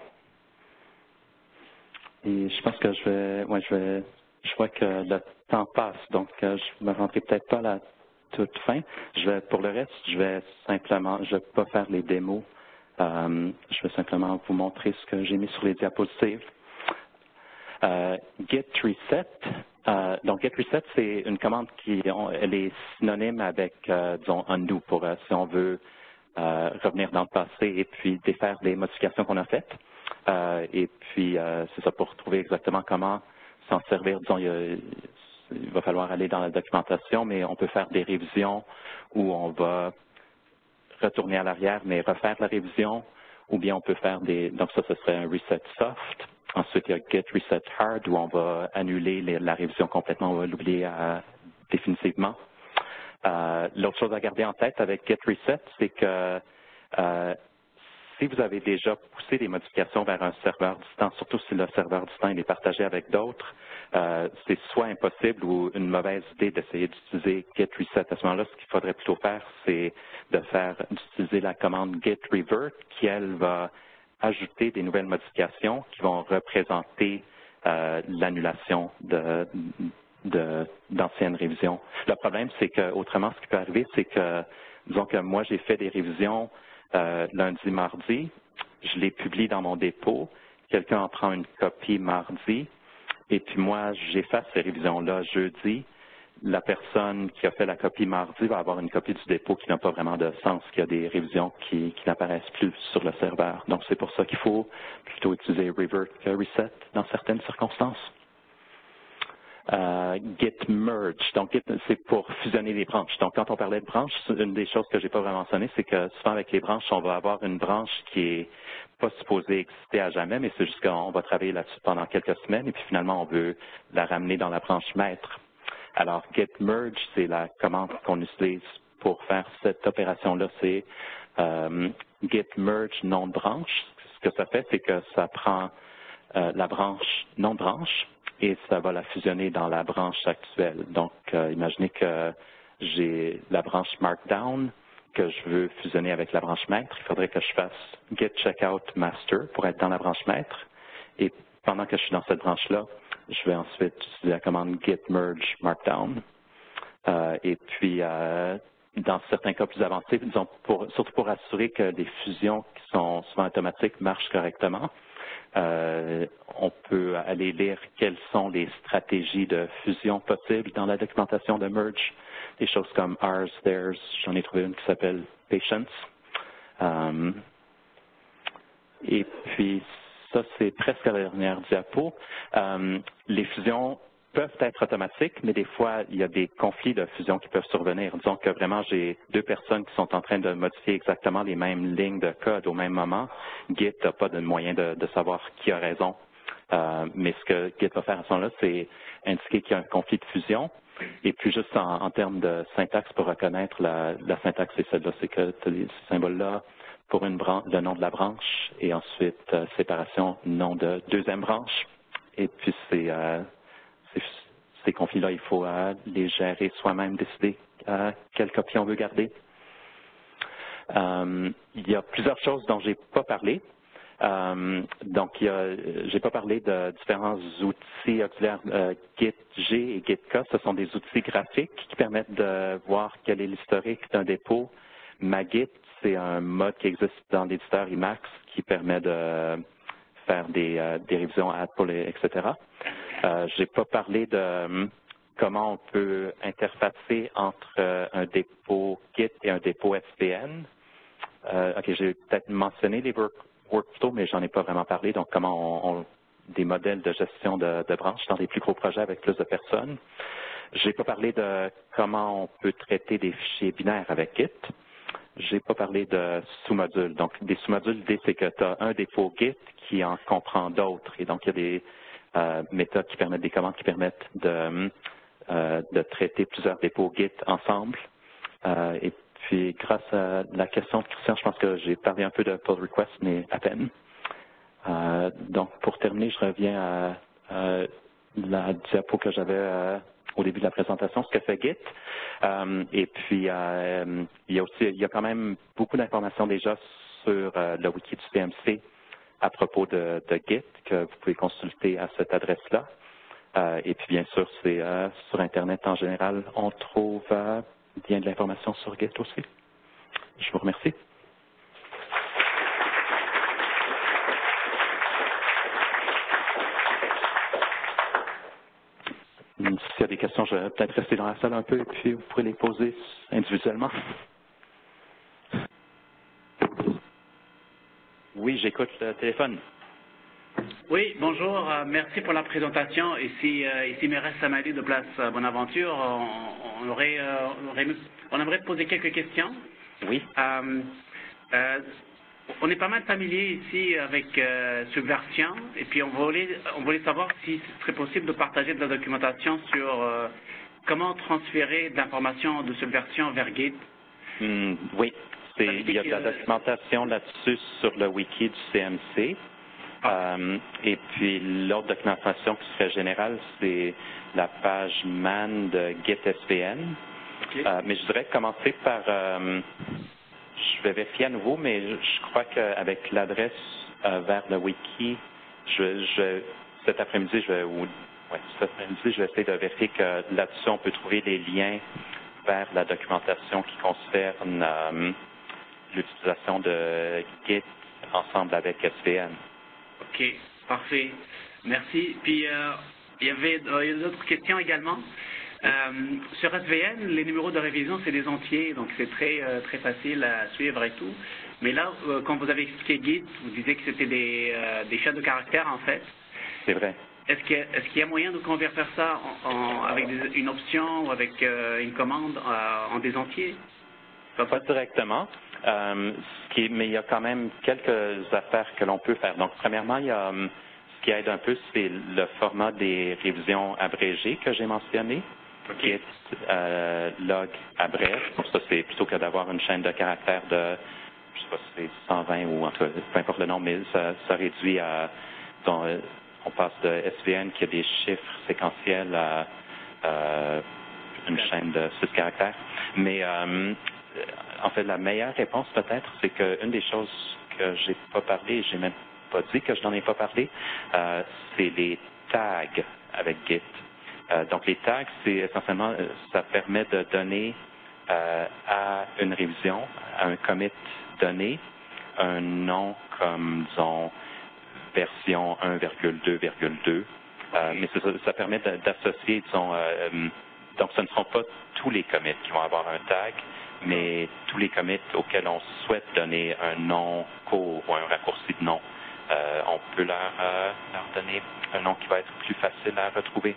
Et je pense que je vais, ouais, je vais, je vois que le temps passe, donc je ne me rendrai peut-être pas à la toute fin. Je vais, pour le reste, je vais simplement, je vais pas faire les démos. je vais simplement vous montrer ce que j'ai mis sur les diapositives. Git reset, euh, donc, get reset, c'est une commande qui est synonyme avec, euh, disons, undo pour euh, si on veut revenir dans le passé et puis défaire des modifications qu'on a faites. et puis, c'est ça pour trouver exactement comment s'en servir. Disons, il, va falloir aller dans la documentation, mais on peut faire des révisions où on va retourner à l'arrière, mais refaire la révision, ou bien on peut faire des, donc ça, ce serait un reset soft, Ensuite, il y a Get Reset Hard où on va annuler la révision complètement, on va l'oublier euh, définitivement. Euh, l'autre chose à garder en tête avec Get Reset, c'est que euh, si vous avez déjà poussé des modifications vers un serveur distant, surtout si le serveur distant est partagé avec d'autres, c'est soit impossible ou une mauvaise idée d'essayer d'utiliser Get Reset. À ce moment-là, ce qu'il faudrait plutôt faire, c'est de faire d'utiliser la commande Get Revert qui, elle, va ajouter des nouvelles modifications qui vont représenter euh, l'annulation de, d'anciennes révisions. Le problème, c'est que autrement, ce qui peut arriver, c'est que, disons que moi, j'ai fait des révisions euh, lundi, mardi, je les publie dans mon dépôt, quelqu'un en prend une copie mardi, et puis moi, j'efface ces révisions-là jeudi, la personne qui a fait la copie mardi va avoir une copie du dépôt qui n'a pas vraiment de sens, qui a des révisions qui, n'apparaissent plus sur le serveur. Donc, c'est pour ça qu'il faut plutôt utiliser revert que reset dans certaines circonstances. Euh, git merge. Donc, c'est pour fusionner les branches. Donc, quand on parlait de branches, une des choses que j'ai pas vraiment mentionné, c'est que souvent avec les branches, on va avoir une branche qui est pas supposée exister à jamais, mais c'est juste qu'on va travailler là-dessus pendant quelques semaines et puis finalement, on veut la ramener dans la branche maître. Alors, get merge, c'est la commande qu'on utilise pour faire cette opération-là. C'est euh, get merge non branche. Ce que ça fait, c'est que ça prend euh, la branche non branche et ça va la fusionner dans la branche actuelle. Donc, euh, imaginez que j'ai la branche Markdown que je veux fusionner avec la branche maître. Il faudrait que je fasse get checkout master pour être dans la branche maître. Et pendant que je suis dans cette branche-là, je vais ensuite utiliser la commande git merge markdown. Euh, et puis, euh, dans certains cas plus avancés, surtout pour assurer que les fusions qui sont souvent automatiques marchent correctement, euh, on peut aller lire quelles sont les stratégies de fusion possibles dans la documentation de merge. Des choses comme ours, theirs, j'en ai trouvé une qui s'appelle patience. et puis, ça, c'est presque la dernière diapo. Euh, les fusions peuvent être automatiques, mais des fois, il y a des conflits de fusion qui peuvent survenir. Disons que vraiment, j'ai deux personnes qui sont en train de modifier exactement les mêmes lignes de code au même moment. Git n'a pas de moyen de, savoir qui a raison. Euh, mais ce que Git va faire à ce moment-là, c'est indiquer qu'il y a un conflit de fusion. Et puis juste en, termes de syntaxe pour reconnaître la, syntaxe, c'est celle-là, c'est que ces symboles-là pour une branche, le nom de la branche et ensuite euh, séparation nom de deuxième branche. Et puis ces, euh, ces, conflits-là, il faut euh, les gérer soi-même, décider quelle copie on veut garder. il y a plusieurs choses dont j'ai pas parlé. donc, je n'ai pas parlé de différents outils auxiliaires GitG et GitK. Ce sont des outils graphiques qui permettent de voir quel est l'historique d'un dépôt. Magit, c'est un mode qui existe dans l'éditeur Emacs qui permet de faire des, euh, révisions ad etc. Euh, Je n'ai pas parlé de euh, comment on peut interfacer entre euh, un dépôt Git et un dépôt SPN. ok, j'ai peut-être mentionné les workflows, mais j'en ai pas vraiment parlé. Donc, comment on, des modèles de gestion de, de, branches dans des plus gros projets avec plus de personnes. Je n'ai pas parlé de comment on peut traiter des fichiers binaires avec Git. J'ai pas parlé de sous-modules. Donc, des sous-modules, l'idée, c'est que tu as un dépôt Git qui en comprend d'autres. Et donc, il y a des euh, méthodes qui permettent, des commandes qui permettent de, euh, traiter plusieurs dépôts Git ensemble. Euh, et puis, grâce à la question de Christian, je pense que j'ai parlé un peu de pull request, mais à peine. donc, pour terminer, je reviens à, la diapo que j'avais au début de la présentation, ce que fait Git. Euh, et puis, euh, il y a aussi, il y a quand même beaucoup d'informations déjà sur euh, le wiki du CMC à propos de, Git que vous pouvez consulter à cette adresse-là. Et puis, bien sûr, c'est sur Internet en général, on trouve bien de l'information sur Git aussi. Je vous remercie. S'il y a des questions, je vais peut-être rester dans la salle un peu et puis vous pourrez les poser individuellement. Oui, j'écoute le téléphone. Oui, bonjour. Euh, merci pour la présentation. Ici, ici Mérès Samadi de Place euh, Bonaventure. On, on aurait, euh, on, aurait, on aimerait poser quelques questions. Oui. Euh, euh, on est pas mal familier ici avec euh, Subversion et puis on voulait, on voulait savoir si ce serait possible de partager de la documentation sur euh, comment transférer de l'information de Subversion vers Git. Hmm, oui, il y a de la documentation là-dessus sur le wiki du CMC. Euh, et puis l'autre documentation qui serait générale, c'est la page man de GitSVN. Ok. Euh, mais je voudrais commencer par, euh, je vais vérifier à nouveau, mais je, crois qu'avec l'adresse euh, vers le wiki, je, je, cet après-midi, je vais, ou, ouais, cet après-midi, je vais essayer de vérifier que là-dessus, on peut trouver les liens vers la documentation qui concerne euh, l'utilisation de Git ensemble avec SVN. OK, parfait. Merci. Puis, euh, il y avait euh, d'autres questions également? Euh, sur SVN, les numéros de révision, c'est des entiers, donc c'est très, euh, très facile à suivre et tout. Mais là, euh, quand vous avez expliqué Git, vous disiez que c'était des, des chaînes de caractères, en fait. C'est vrai. Est-ce qu'il y, a- y moyen de convertir ça en, en- avec des- une option ou avec une commande en des entiers? Pas directement, ce qui est- mais il y a quand même quelques affaires que l'on peut faire. Donc, premièrement, il y a, ce qui aide un peu, c'est le format des révisions abrégées que j'ai mentionné. OK. Git euh, log abrège. Donc ça, c'est plutôt que d'avoir une chaîne de caractères de, je sais pas si c'est 120 ou en tout cas, peu importe le nom, mais ça, ça réduit à, euh, on passe de SVN qui a des chiffres séquentiels à euh, une chaîne de 6 caractères. Mais euh, en fait, la meilleure réponse peut-être, c'est qu'une des choses que j'ai pas parlé, j'ai même pas dit que je n'en ai pas parlé, c'est les tags avec Git. Euh, donc les tags, c'est essentiellement, euh, ça permet de donner euh, à une révision, à un commit donné, un nom comme, disons, version 1,2,2. Euh, mais ça, permet d'associer, disons, donc ce ne seront pas tous les commits qui vont avoir un tag, mais tous les commits auxquels on souhaite donner un nom court ou un raccourci de nom. On peut leur donner un nom qui va être plus facile à retrouver.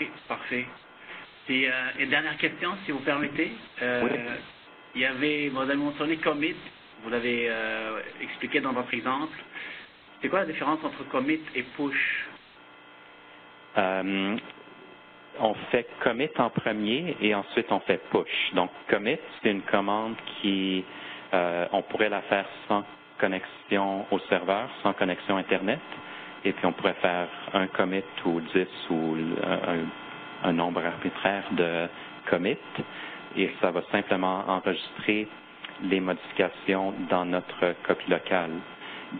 Oui, parfait. Et, euh, une dernière question, si vous permettez. Euh, Oui. Il y avait, vous avez mentionné commit, vous l'avez euh, expliqué dans votre exemple. C'est quoi la différence entre commit et push? On fait commit en premier et ensuite on fait push. Donc commit, c'est une commande qui, on pourrait la faire sans connexion au serveur, sans connexion Internet, et puis on pourrait faire un commit ou 10 ou un, un nombre arbitraire de commit, et ça va simplement enregistrer les modifications dans notre copie locale.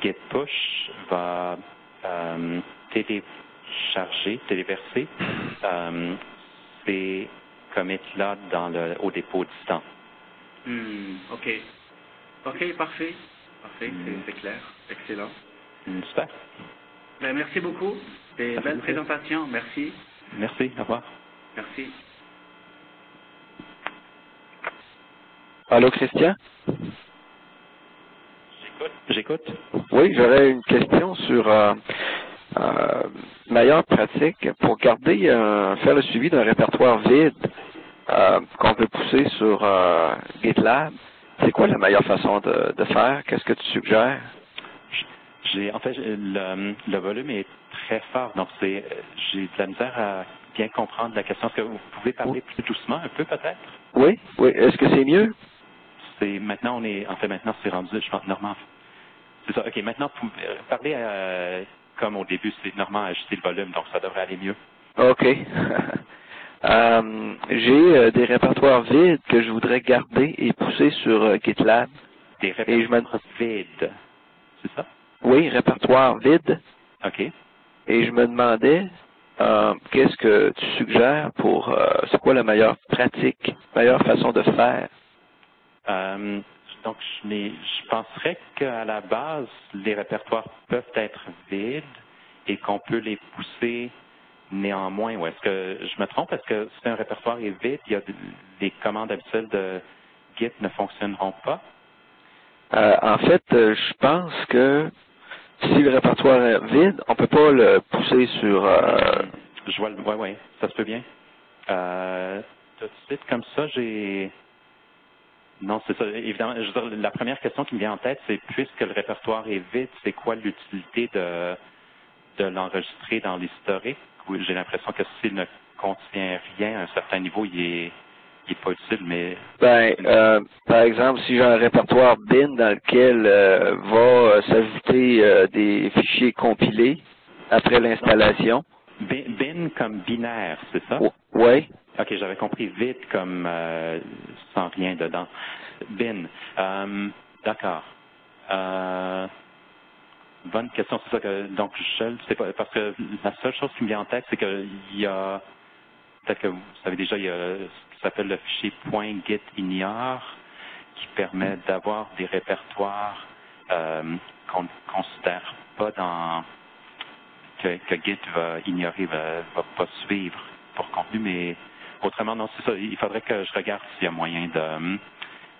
Git push va euh, télécharger, téléverser euh, ces commits-là dans le, au dépôt distant. Hmm, Ok. Ok, parfait. Parfait, c'est- Hmm. c'est clair. Excellent. Super. Ben, merci beaucoup. Fait belle plaisir. présentation. Merci. Merci. Au revoir. Merci. Allô, Christian? J'écoute. Oui, j'aurais une question sur euh, euh, meilleure pratique pour garder, euh, faire le suivi d'un répertoire vide euh, qu'on veut pousser sur euh, GitLab. C'est quoi la meilleure façon de, de faire? Qu'est-ce que tu suggères? J'ai, en fait, le, le volume est très fort, donc c'est, j'ai de la misère à bien comprendre la question. Est-ce que vous pouvez parler plus doucement un peu, peut-être? Oui, oui. Est-ce que c'est mieux? C'est, maintenant, on est, en fait, maintenant, c'est rendu, je pense, Normand. C'est ça. OK, maintenant, vous pouvez euh, parler euh, comme au début, c'est Normand a ajusté le volume, donc ça devrait aller mieux. OK. Euh, J'ai euh, des répertoires vides que je voudrais garder et pousser sur euh, GitLab. Des Et je me- répertoires vides. C'est ça? Oui, répertoire vide. OK. Et je me demandais euh, qu'est-ce que tu suggères pour, euh, c'est quoi la meilleure pratique, meilleure façon de faire? Euh, donc, je, je penserais qu'à la base, les répertoires peuvent être vides et qu'on peut les pousser néanmoins. Ou est-ce que je me trompe? Est-ce que si un répertoire est vide, il y a des commandes habituelles de Git ne fonctionneront pas? En fait, je pense que si le répertoire est vide, on peut pas le pousser sur. Euh... Je vois le. Ouais, ouais, ça se peut bien. Euh, tout de suite, comme ça, j'ai. Non, c'est ça. Évidemment, je veux dire, la première question qui me vient en tête, c'est puisque le répertoire est vide, c'est quoi l'utilité de, de l'enregistrer dans l'historique? J'ai l'impression que s'il ne contient rien à un certain niveau, il est qui n'est pas utile, mais... Ben, euh, par exemple, si j'ai un répertoire bin dans lequel euh, va euh, s'ajouter euh, des fichiers compilés après l'installation. Bin, bin, comme binaire, c'est ça? Oui. OK, j'avais compris vite comme sans rien dedans. Bin. D'accord. bonne question, c'est ça que donc je sais pas parce que la seule chose qui me vient en tête, c'est qu'il y a peut-être que vous savez déjà, il y a s'appelle le fichier .gitignore qui permet d'avoir des répertoires euh, qu'on ne considère pas dans que, Git va ignorer, va, va pas suivre pour contenu, mais autrement, non, c'est ça. Il faudrait que je regarde s'il y a moyen de,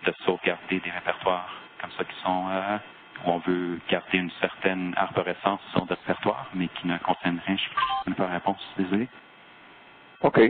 de sauvegarder des répertoires comme ça qui sont euh, où on veut garder une certaine arborescence sur le répertoire, mais qui ne contiennent rien. Je ne pas réponse, désolé. OK.